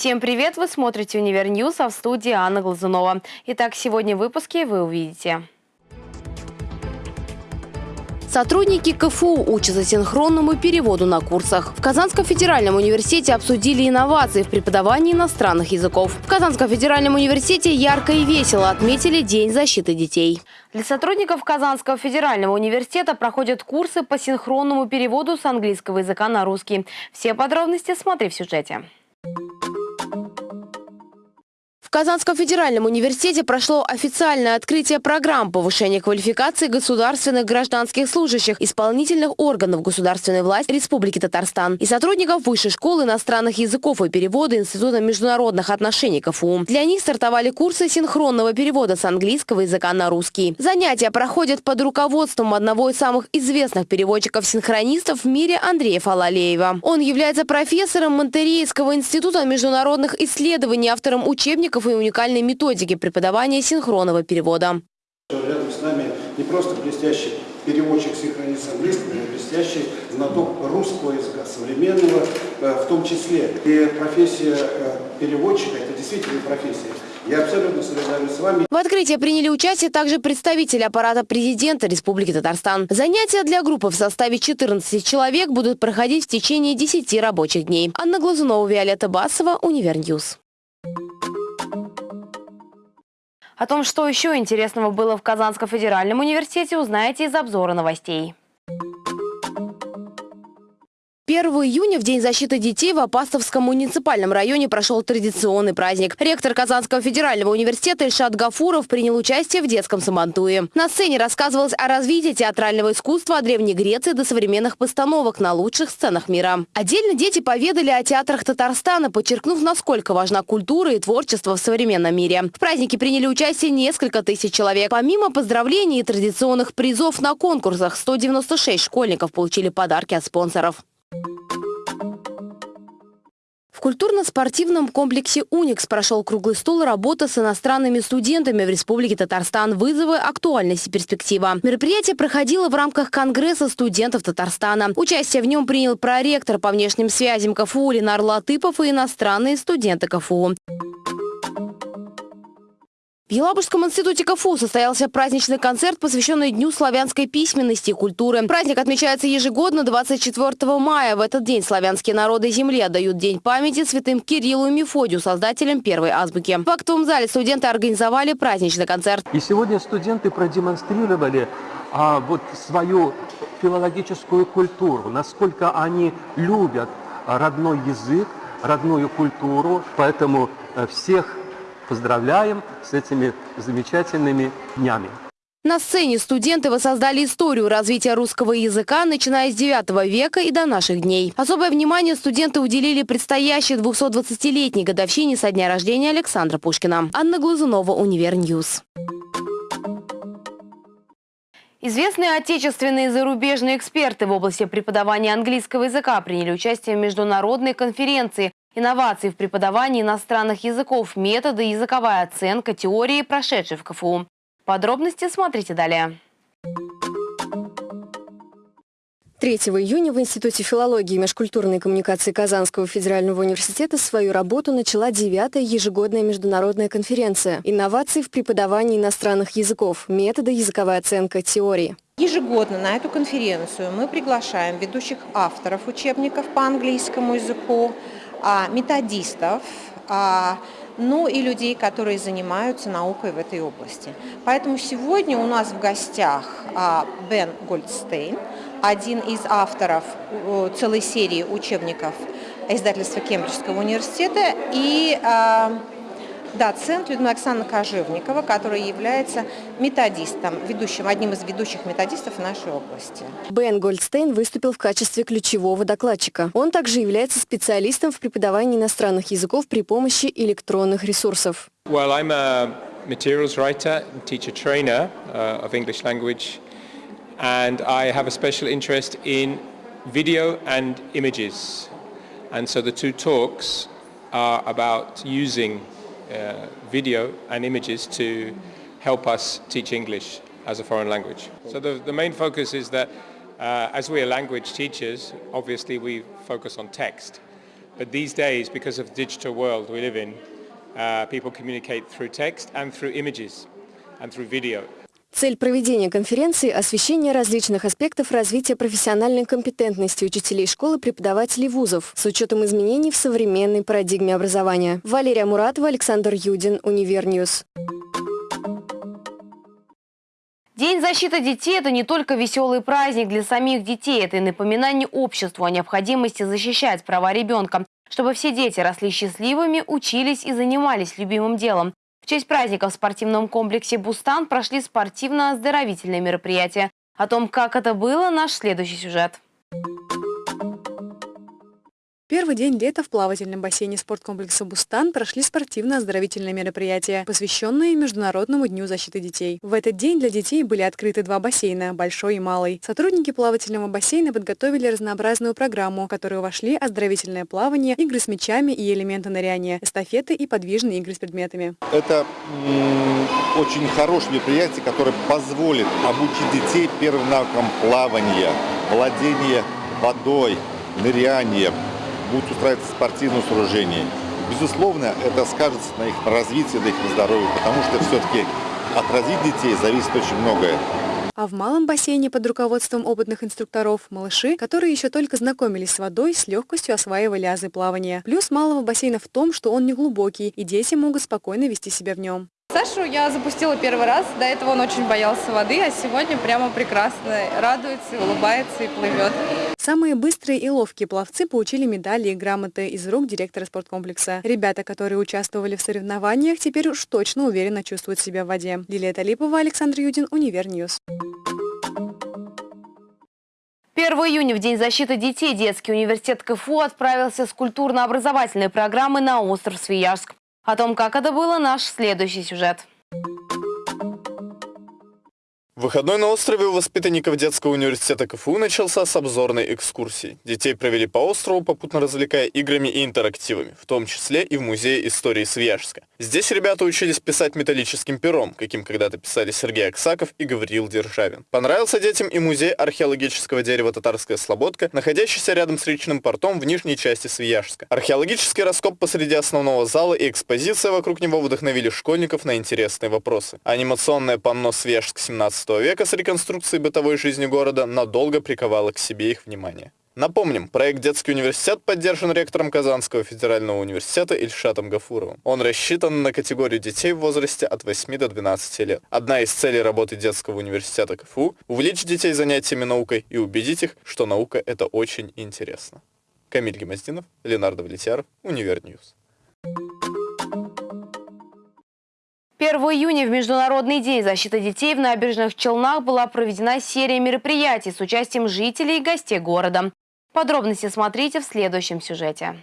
Всем привет! Вы смотрите «Univer News», а в студии Анна Глазунова. Итак, сегодня в выпуске вы увидите. Сотрудники КФУ учатся синхронному переводу на курсах. В Казанском федеральном университете обсудили инновации в преподавании иностранных языков. В Казанском федеральном университете ярко и весело отметили День защиты детей. Для сотрудников Казанского федерального университета проходят курсы по синхронному переводу с английского языка на русский. Все подробности смотри в сюжете. В Казанском федеральном университете прошло официальное открытие программ повышения квалификации государственных гражданских служащих исполнительных органов государственной власти Республики Татарстан и сотрудников Высшей школы иностранных языков и перевода Института международных отношений КФУ. Для них стартовали курсы синхронного перевода с английского языка на русский. Занятия проходят под руководством одного из самых известных переводчиков-синхронистов в мире Андрея Фалалеева. Он является профессором Монтерейского института международных исследований, автором учебников и уникальной методики преподавания синхронного перевода. Рядом с нами не просто блестящий переводчик синхронист английского, но блестящий знаток русского языка, современного э, в том числе. И профессия э, переводчика – это действительно профессия. Я абсолютно солидарен с вами. В открытии приняли участие также представители аппарата президента Республики Татарстан. Занятия для группы в составе 14 человек будут проходить в течение 10 рабочих дней. Анна Глазунова, Виолетта Басова, Univer News. О том, что еще интересного было в Казанском федеральном университете, узнаете из обзора новостей. 1 июня, в День защиты детей, в Апастовском муниципальном районе прошел традиционный праздник. Ректор Казанского федерального университета Ильшат Гафуров принял участие в детском сабантуе. На сцене рассказывалось о развитии театрального искусства от Древней Греции до современных постановок на лучших сценах мира. Отдельно дети поведали о театрах Татарстана, подчеркнув, насколько важна культура и творчество в современном мире. В празднике приняли участие несколько тысяч человек. Помимо поздравлений и традиционных призов на конкурсах, 196 школьников получили подарки от спонсоров. В культурно-спортивном комплексе «Уникс» прошел круглый стол работы с иностранными студентами в Республике Татарстан «Вызовы, актуальность и перспектива». Мероприятие проходило в рамках Конгресса студентов Татарстана. Участие в нем принял проректор по внешним связям КФУ Ленар Латыпов и иностранные студенты КФУ. В Елабужском институте КФУ состоялся праздничный концерт, посвященный Дню славянской письменности и культуры. Праздник отмечается ежегодно 24 мая. В этот день славянские народы Земли отдают День памяти святым Кириллу и Мефодию, создателям первой азбуки. В актовом зале студенты организовали праздничный концерт. И сегодня студенты продемонстрировали а, вот свою филологическую культуру, насколько они любят родной язык, родную культуру. Поэтому э, всех поздравляем с этими замечательными днями. На сцене студенты воссоздали историю развития русского языка, начиная с 9 века и до наших дней. Особое внимание студенты уделили предстоящей 220-летней годовщине со дня рождения Александра Пушкина. Анна Глазунова, Univer News. Известные отечественные и зарубежные эксперты в области преподавания английского языка приняли участие в международной конференции Инновации в преподавании иностранных языков, методы, языковая оценка, теории, прошедшие в КФУ. Подробности смотрите далее. 3 июня в Институте филологии и межкультурной коммуникации Казанского федерального университета свою работу начала девятая ежегодная международная конференция «Инновации в преподавании иностранных языков. Методы, языковая оценка, теории». Ежегодно на эту конференцию мы приглашаем ведущих авторов учебников по английскому языку, методистов, а, ну и людей, которые занимаются наукой в этой области. Поэтому сегодня у нас в гостях а, Бен Гольдстейн, один из авторов целой серии учебников издательства Кембриджского университета, и доцент Людмила Александровна Кожевникова, которая является методистом, ведущим, одним из ведущих методистов нашей области. Бен Гольдстейн выступил в качестве ключевого докладчика. Он также является специалистом в преподавании иностранных языков при помощи электронных ресурсов. Well, I'm a materials writer, teacher trainer uh, of English language, and I have a special interest in video and images. And so the two talks are about using uh, video and images to help us teach English as a foreign language. So the, the main focus is that uh, as we are language teachers, obviously we focus on text. But these days, because of the digital world we live in, uh, people communicate through text and through images and through video. Цель проведения конференции – освещение различных аспектов развития профессиональной компетентности учителей школы преподавателей вузов с учетом изменений в современной парадигме образования. Валерия Муратова, Александр Юдин, Univer News. День защиты детей – это не только веселый праздник для самих детей, это и напоминание обществу о необходимости защищать права ребенка, чтобы все дети росли счастливыми, учились и занимались любимым делом. Честь праздника в спортивном комплексе «Бустан» прошли спортивно-оздоровительные мероприятия. О том, как это было, наш следующий сюжет. Первый день лета в плавательном бассейне спорткомплекса «Бустан» прошли спортивно-оздоровительные мероприятия, посвященные Международному дню защиты детей. В этот день для детей были открыты два бассейна – большой и малый. Сотрудники плавательного бассейна подготовили разнообразную программу, в которую вошли оздоровительное плавание, игры с мячами и элементы ныряния, эстафеты и подвижные игры с предметами. Это очень хорошее мероприятие, которое позволит обучить детей первым навыкам плавания, владения водой, ныряния, будут устраивать спортивные сооружения. Безусловно, это скажется на их развитии, на их здоровье, потому что все-таки от развития детей зависит очень многое. А в малом бассейне под руководством опытных инструкторов малыши, которые еще только знакомились с водой, с легкостью осваивали азы плавания. Плюс малого бассейна в том, что он не глубокий, и дети могут спокойно вести себя в нем. Сашу я запустила первый раз, до этого он очень боялся воды, а сегодня прямо прекрасно, радуется, улыбается и плывет. Самые быстрые и ловкие пловцы получили медали и грамоты из рук директора спорткомплекса. Ребята, которые участвовали в соревнованиях, теперь уж точно уверенно чувствуют себя в воде. Лилия Талипова, Александр Юдин, Univer News. 1 июня, в День защиты детей, детский университет КФУ отправился с культурно-образовательной программой на остров Свияжск. О том, как это было, наш следующий сюжет. Выходной на острове у воспитанников детского университета КФУ начался с обзорной экскурсии. Детей провели по острову, попутно развлекая играми и интерактивами, в том числе и в Музее истории Свияжска. Здесь ребята учились писать металлическим пером, каким когда-то писали Сергей Аксаков и Гавриил Державин. Понравился детям и музей археологического дерева «Татарская слободка», находящийся рядом с речным портом в нижней части Свияжска. Археологический раскоп посреди основного зала и экспозиция вокруг него вдохновили школьников на интересные вопросы. Анимационное панно «Свияжск 17 века с реконструкцией бытовой жизни города надолго приковало к себе их внимание. Напомним, проект «Детский университет» поддержан ректором Казанского федерального университета Ильшатом Гафуровым. Он рассчитан на категорию детей в возрасте от 8 до 12 лет. Одна из целей работы Детского университета КФУ – увлечь детей занятиями наукой и убедить их, что наука – это очень интересно. Камиль Гимаздинов, Ленар Давлетьяров, Univer News. 1 июня в Международный день защиты детей в Набережных Челнах была проведена серия мероприятий с участием жителей и гостей города. Подробности смотрите в следующем сюжете.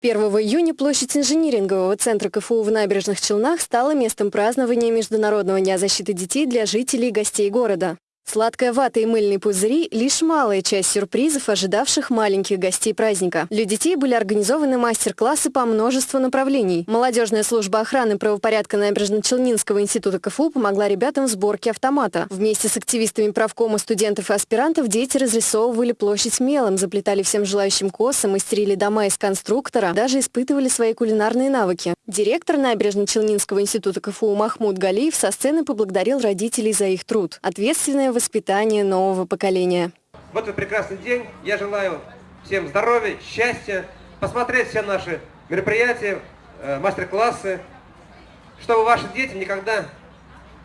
1 июня площадь инжинирингового центра КФУ в Набережных Челнах стала местом празднования Международного дня защиты детей для жителей и гостей города. Сладкая вата и мыльные пузыри – лишь малая часть сюрпризов, ожидавших маленьких гостей праздника. Для детей были организованы мастер-классы по множеству направлений. Молодежная служба охраны правопорядка Набережно-Челнинского института КФУ помогла ребятам в сборке автомата. Вместе с активистами правкома студентов и аспирантов дети разрисовывали площадь мелом, заплетали всем желающим косы, мастерили дома из конструктора, даже испытывали свои кулинарные навыки. Директор Набережно-Челнинского института КФУ Махмуд Галиев со сцены поблагодарил родителей за их труд. Ответственное воспитания нового поколения. В этот прекрасный день я желаю всем здоровья, счастья, посмотреть все наши мероприятия, э, мастер-классы, чтобы ваши дети никогда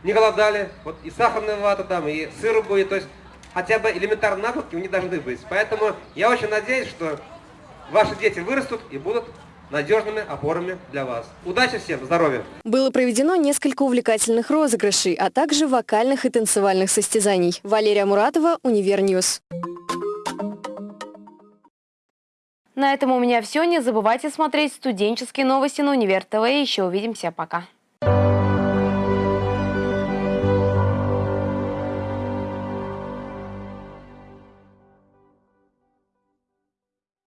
не голодали. Вот и сахарная вата там, и сыр будет, то есть хотя бы элементарные навыки у них должны быть. Поэтому я очень надеюсь, что ваши дети вырастут и будут надежными опорами для вас. Удачи всем, здоровья! Было проведено несколько увлекательных розыгрышей, а также вокальных и танцевальных состязаний. Валерия Муратова, Univer News. На этом у меня все. Не забывайте смотреть студенческие новости на Универ ТВ. Еще увидимся. Пока.